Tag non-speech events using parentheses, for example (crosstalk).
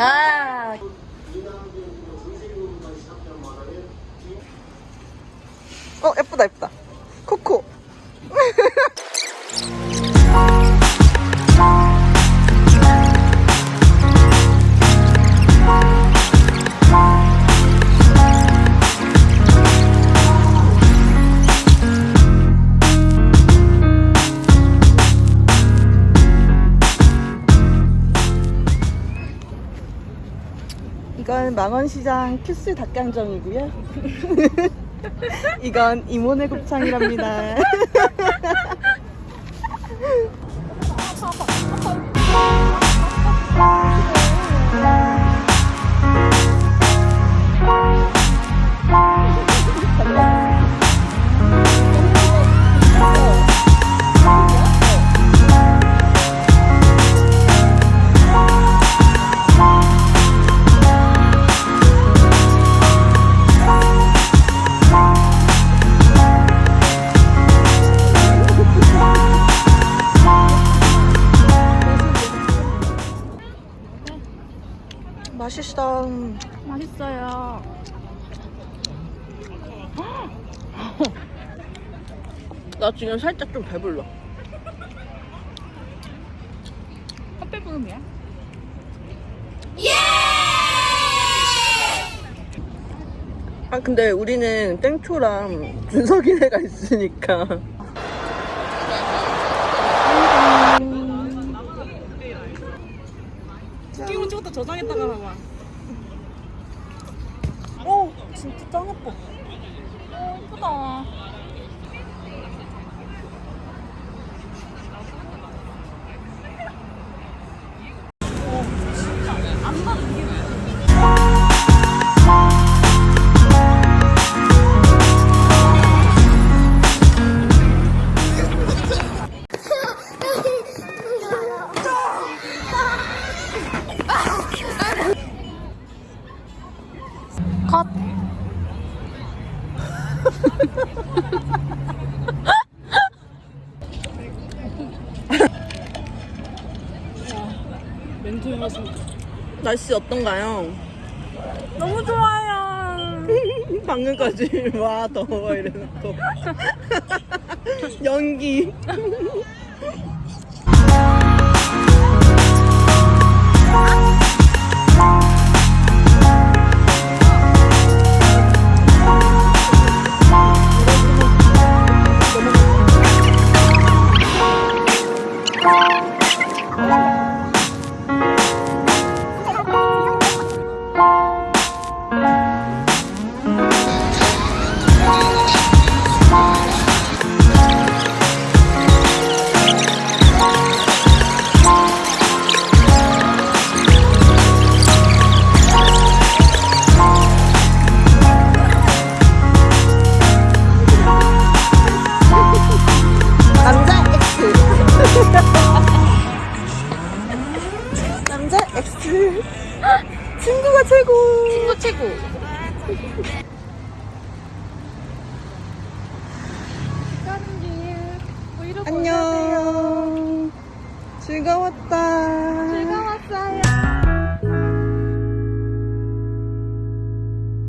아. 어 예쁘다 예쁘다. 이건 망원시장 큐스 닭강정이고요. (laughs) 이건 이모네 곱창이랍니다. (laughs) 맛있어. 맛있어요. 나 지금 살짝 좀 배불러. 헛배 부음이야? 아 근데 우리는 땡초랑 준석이네가 있으니까. 찍고 찍었다 저장했다가 봐봐. 오 진짜 짱 예뻐. 어, 예쁘다. 컷. 날씨 어떤가요? 너무 좋아요. (laughs) 방금까지 (laughs) 와 더워 이래놓고 (laughs) 연기 Gracias. X. 친구가 최고. 친구 최고. 안녕. 즐거웠다